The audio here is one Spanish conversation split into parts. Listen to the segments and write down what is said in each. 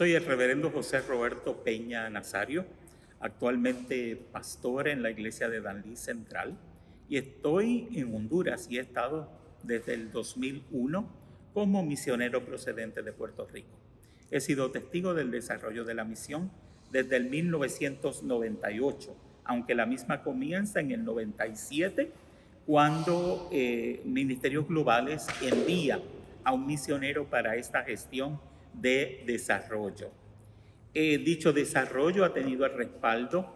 Soy el reverendo José Roberto Peña Nazario, actualmente pastor en la iglesia de Danlí Central y estoy en Honduras y he estado desde el 2001 como misionero procedente de Puerto Rico. He sido testigo del desarrollo de la misión desde el 1998, aunque la misma comienza en el 97 cuando eh, Ministerios Globales envía a un misionero para esta gestión de desarrollo. Eh, dicho desarrollo ha tenido el respaldo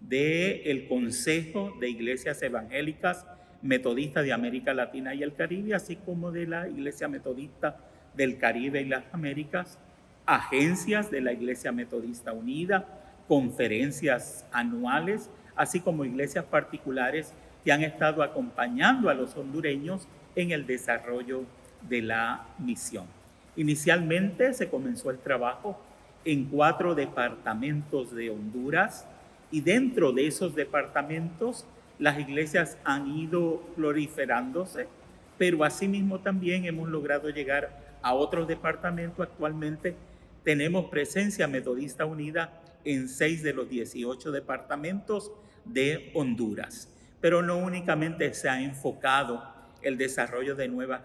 del Consejo de Iglesias Evangélicas Metodistas de América Latina y el Caribe, así como de la Iglesia Metodista del Caribe y las Américas, agencias de la Iglesia Metodista Unida, conferencias anuales, así como iglesias particulares que han estado acompañando a los hondureños en el desarrollo de la misión. Inicialmente se comenzó el trabajo en cuatro departamentos de Honduras y dentro de esos departamentos las iglesias han ido proliferándose, pero asimismo también hemos logrado llegar a otros departamentos. Actualmente tenemos presencia metodista unida en seis de los 18 departamentos de Honduras. Pero no únicamente se ha enfocado el desarrollo de nuevas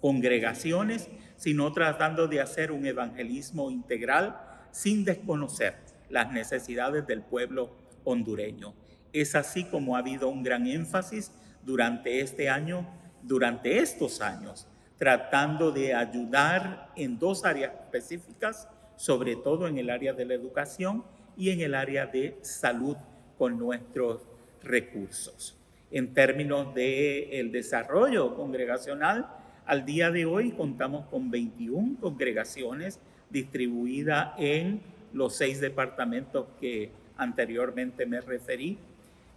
congregaciones, sino tratando de hacer un evangelismo integral sin desconocer las necesidades del pueblo hondureño. Es así como ha habido un gran énfasis durante este año, durante estos años, tratando de ayudar en dos áreas específicas, sobre todo en el área de la educación y en el área de salud con nuestros recursos. En términos del el desarrollo congregacional, al día de hoy contamos con 21 congregaciones distribuidas en los seis departamentos que anteriormente me referí.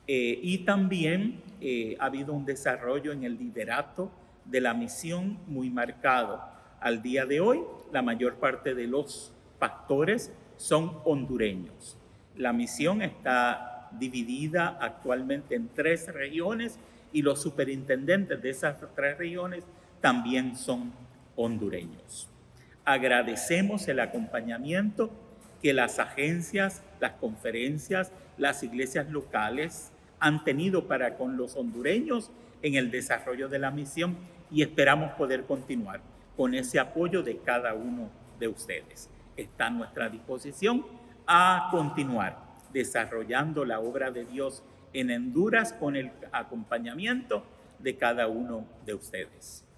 Eh, y también eh, ha habido un desarrollo en el liderato de la misión muy marcado. Al día de hoy, la mayor parte de los pastores son hondureños. La misión está dividida actualmente en tres regiones y los superintendentes de esas tres regiones también son hondureños. Agradecemos el acompañamiento que las agencias, las conferencias, las iglesias locales han tenido para con los hondureños en el desarrollo de la misión y esperamos poder continuar con ese apoyo de cada uno de ustedes. Está a nuestra disposición a continuar desarrollando la obra de Dios en Honduras con el acompañamiento de cada uno de ustedes.